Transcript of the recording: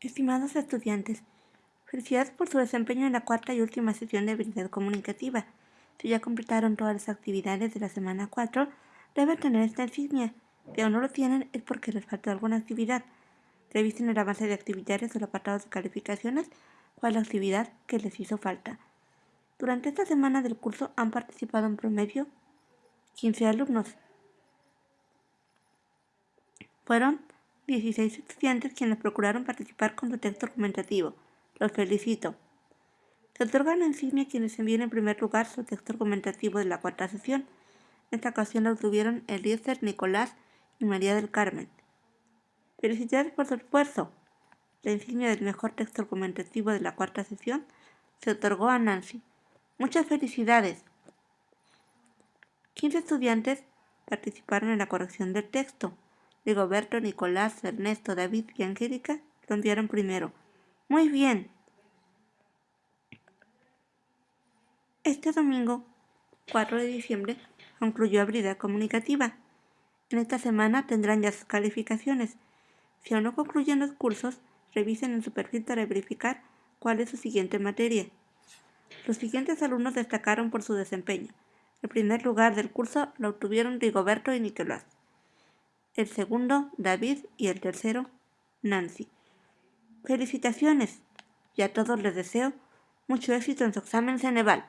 Estimados estudiantes, felicidades por su desempeño en la cuarta y última sesión de habilidad comunicativa. Si ya completaron todas las actividades de la semana 4, deben tener esta insignia. Si aún no lo tienen es porque les falta alguna actividad. Revisen el avance de actividades del apartado de calificaciones cuál la actividad que les hizo falta. Durante esta semana del curso han participado en promedio 15 alumnos. Fueron 16 estudiantes quienes procuraron participar con su texto argumentativo. Los felicito. Se otorga la insignia a quienes envíen en primer lugar su texto argumentativo de la cuarta sesión. En esta ocasión lo obtuvieron Eliezer, Nicolás y María del Carmen. Felicidades por su esfuerzo. La insignia del mejor texto argumentativo de la cuarta sesión se otorgó a Nancy. Muchas felicidades. 15 estudiantes participaron en la corrección del texto. Rigoberto, Nicolás, Ernesto, David y Angélica lo enviaron primero. Muy bien. Este domingo, 4 de diciembre, concluyó habilidad comunicativa. En esta semana tendrán ya sus calificaciones. Si aún no concluyen los cursos, revisen en su perfil para verificar cuál es su siguiente materia. Los siguientes alumnos destacaron por su desempeño. El primer lugar del curso lo obtuvieron Rigoberto y Nicolás el segundo David y el tercero Nancy. Felicitaciones y a todos les deseo mucho éxito en su examen Ceneval.